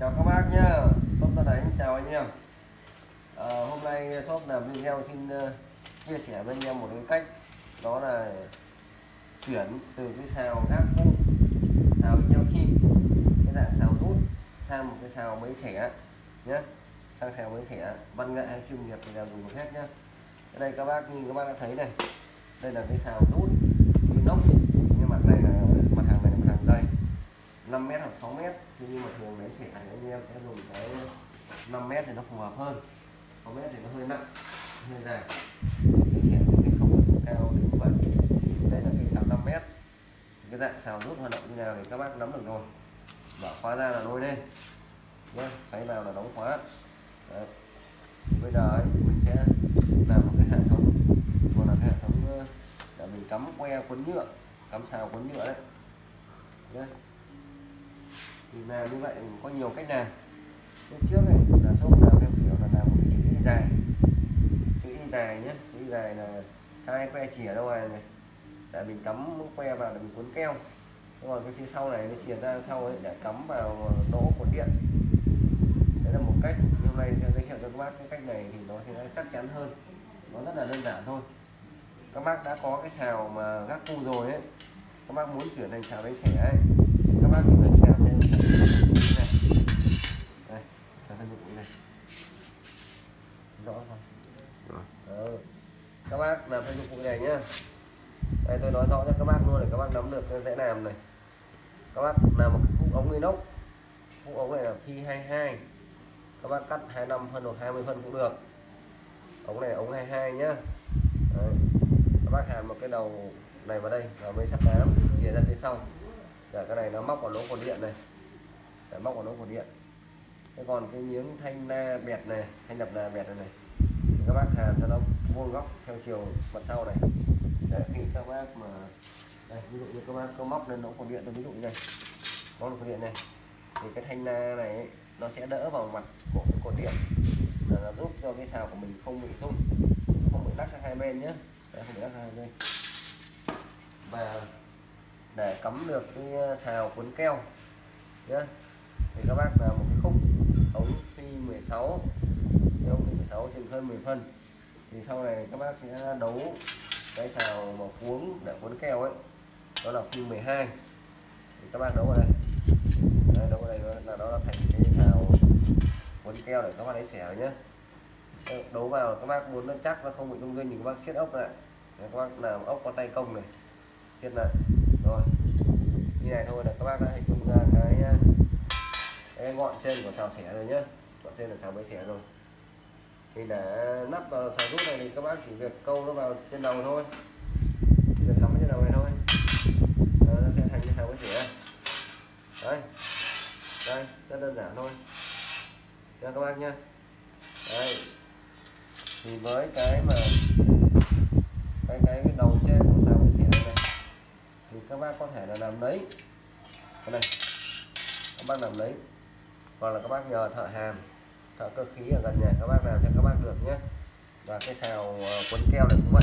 chào các bác nhá. Shop ta đánh chào anh em. À, hôm nay shop làm video xin uh, chia sẻ với anh em một cái cách đó là chuyển từ cái xào gác cũ xào treo chim cái dạng xào rút sang một cái xào mới xẻ nhé sang xào mới xẻ văn nghệ hay chuyên nghiệp thì đều dùng được hết nhá. Cái đây các bác như các bác đã thấy này. Đây là cái xào rút inox nhưng mà đây là mặt hàng này là mặt hàng dày 5 mét hoặc 6 mét. Thế nhưng mà thường đấy sẽ anh em sẽ dùng cái 5 mét thì nó phù hợp hơn. 6 mét thì nó hơi nặng hơi dài. Cái sẽ cái không cao đến vậy. Đây là cái xào 5 mét. Cái dạng xào rút hoạt động như nào thì các bác nắm được rồi. Mở khóa ra là lôi lên. Nhé xoáy vào là đóng khóa. Đấy. bây giờ ấy, mình sẽ làm một cái hệ thống. Gọi là cái hệ thống ờ, để mình cắm que quấn nhựa cắm xào quấn nhựa đấy. Nhé thì làm như vậy có nhiều cách làm. Lúc trước này là shop là theo kiểu là làm một cái chữ y dài. Chữ y dài nhé chữ y dài là hai que chìa đâu ngoài này. Để mình cắm que vào để mình cuốn keo. Còn cái phía sau này nó chìa ra sau ấy để cắm vào lỗ cuốn điện. Đấy là một cách. Nhưng hôm nay sẽ giới thiệu cho các bác cái cách này thì nó sẽ chắc chắn hơn. Nó rất là đơn giản thôi. Các bác đã có cái xào mà gác cu rồi ấy. Các bác muốn chuyển thành xào bánh xẻ ấy bác chỉ cần xào thêm này đây là thân dụng này rõ không ừ. các bác làm thân dụng cụ này nhá đây tôi nói rõ cho các bác luôn để các bác nắm được dễ làm này các bác làm một cái ống inox cục ống này là phi 22 các bác cắt 25 phân hoặc 20 phân cũng được ống này ống 22 nhá Đấy. các bác hàn một cái đầu này vào đây, và mới sắp nám chia ra phía sau để cái này nó móc vào lỗ cột điện này. Để móc vào lỗ cột điện. Thế còn cái miếng thanh na bẹt này thanh đập là bẹt này, này thì các bác hàn cho nó vuông góc theo chiều mặt sau này. Để khi các bác mà đây ví dụ như các bác có móc lên lỗ cột điện tôi ví dụ như này. Móc cột điện này thì cái thanh na này ấy, nó sẽ đỡ vào mặt của cái cột điện. Là nó giúp cho cái xào của mình không bị tung không bị lắc sang hai bên nhé Đấy, không bị lắc sang hai bên. Và để cắm được cái ờ, xào cuốn keo. Nhé thì các bác là một cái khúc ống phi 16 ống phi 16 trên hơn 10 phân. Thì sau này các bác sẽ đấu cái xào mà cuốn để cuốn keo ấy. Đó là phi 12 thì các bác đấu ở đây. Đấy, đấu ở đây là đó là thành cái xào cuốn keo để các bác lấy xẻ nhé ờ, đấu vào các bác muốn nó chắc nó không bị rung rinh thì các bác siết ốc lại. Các bác làm ốc có tay công này. Siết lại rồi như này thôi là các bác đã hình dung ra cái cái ngọn trên của xào xẻ rồi nhé ngọn trên là xào mới xẻ rồi. Thì để nắp vào xào rút này thì các bác chỉ việc câu nó vào trên đầu thôi. Chỉ việc cắm trên đầu này thôi. Đó, nó sẽ thành cái xào mới xẻ. Đấy. Đây rất đơn giản thôi. Cho các bác nhé đây thì với cái mà cái cái, cái đầu trên của xào mới xẻ này, này thì các bác có thể là làm lấy. Cái này các bác làm lấy. Hoặc là các bác nhờ thợ hàn thợ cơ khí ở gần nhà các bác làm cho các bác được nhé. Và cái xào ờ, cuốn keo này cũng vậy.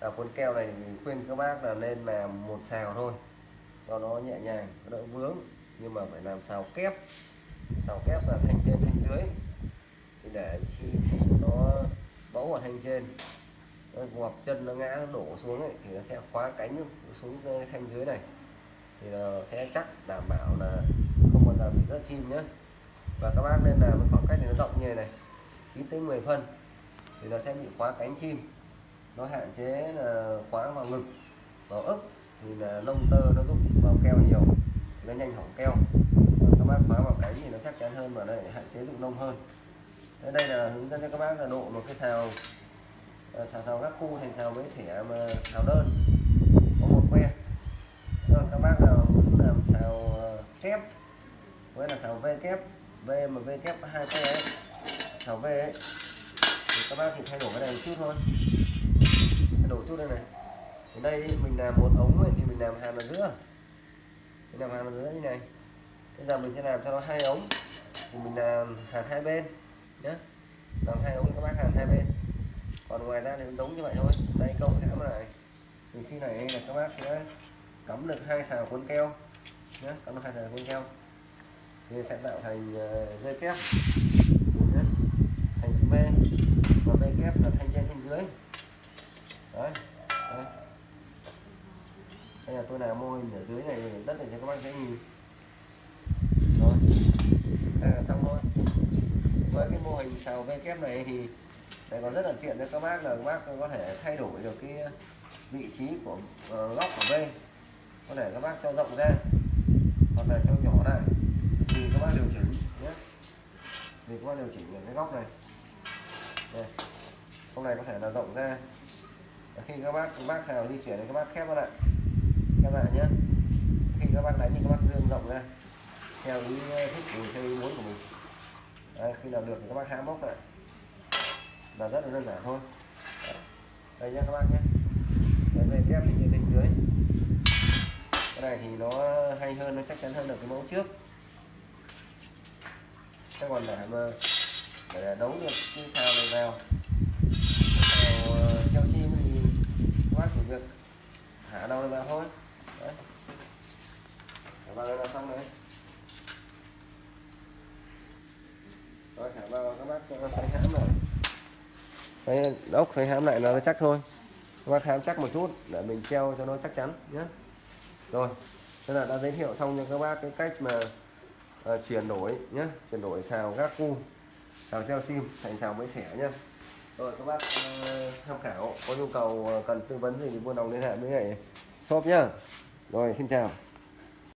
À, cuốn keo này khuyên các bác là nên làm một xào thôi. Cho nó nhẹ nhàng đỡ vướng. Nhưng mà phải làm xào kép. Xào kép là thanh trên thanh dưới. Thì để chi chi nó bấu ở thanh trên hoặc chân nó ngã đổ xuống ấy, thì nó sẽ khóa cánh xuống thanh dưới này. Thì nó sẽ chắc đảm bảo là không bao giờ bị rớt chim nhé và các bác nên làm khoảng cách thì nó rộng như này này 9 tới 10 phân thì nó sẽ bị khóa cánh chim. Nó hạn chế là khóa vào ngực vào ức thì là lông tơ nó giúp vào keo nhiều nó nhanh hỏng keo. Còn các bác khóa vào cánh thì nó chắc chắn hơn và đây hạn chế dụng lông hơn. Đây là hướng dẫn cho các bác là độ một cái xào Ờ, xào xào các khu thành xào với xẻ mà xào đơn. Có một que. Rồi các bác nào muốn làm xào ờ, kép với là xào v kép v mà v kép hai que ấy xào v ấy thì các bác thì thay đổi cái này một chút thôi. Thay đổi chút đây này. Thì đây mình làm một ống ấy, thì mình làm hàn ở giữa. Mình làm hàn ở giữa như này. Bây giờ mình sẽ làm cho nó hai ống. Thì mình làm hàn hai bên nhé làm hai ống các bác hàn hai bên còn ngoài ra thì giống như vậy thôi. Đây câu hãm này. Thì khi này là các bác sẽ cắm được hai xào cuốn keo nhé cắm được hai xào cuốn keo. Thì sẽ tạo thành ờ, dây kép. Thành chữ V và V kép là thanh trên thanh dưới. Đấy, đấy. đây là tôi làm mô hình ở dưới này rất là cho các bác dễ nhìn. Rồi. Đây là xong thôi. Với cái mô hình xào V kép này thì đây còn rất là tiện cho các bác là các bác có thể thay đổi được cái vị trí của ờ, góc của V có thể các bác cho rộng ra hoặc là cho nhỏ lại thì các bác điều chỉnh. Nhé. Thì các bác điều chỉnh ở cái góc này. Đây. Góc này có thể là rộng ra. Và khi các bác các bác xào di chuyển thì các bác khép nó lại. Khép lại nhé. Khi các bác đánh thì các bác dương rộng ra. Theo ý thích của theo ý muốn của mình. Đấy, khi nào được thì các bác hãm bốc lại là rất là đơn giản thôi. Đấy. đây nha các bác nhé. Đây về kép thì trên dưới. Cái này thì nó hay hơn, nó chắc chắn hơn được cái mẫu trước. Thế còn để mà để đấu được cái sao này vào. Vào treo chim thì quá bác chỉ việc thả đầu này vào thôi. Đấy. Thả vào đây là xong đấy rồi thả vào, các bác cho nó xoay hãm rồi đấy ốc xoay hãm lại nó chắc thôi. Các bác hãm chắc một chút để mình treo cho nó chắc chắn nhé rồi thế là đã giới thiệu xong cho các bác cái cách mà à, chuyển đổi nhé chuyển đổi xào gác cu xào treo sim thành xào mới xẻ nhé rồi các bác uh, tham khảo có nhu cầu ờ, cần tư vấn gì thì buôn đồng liên hệ với lại shop nhá. Rồi xin chào.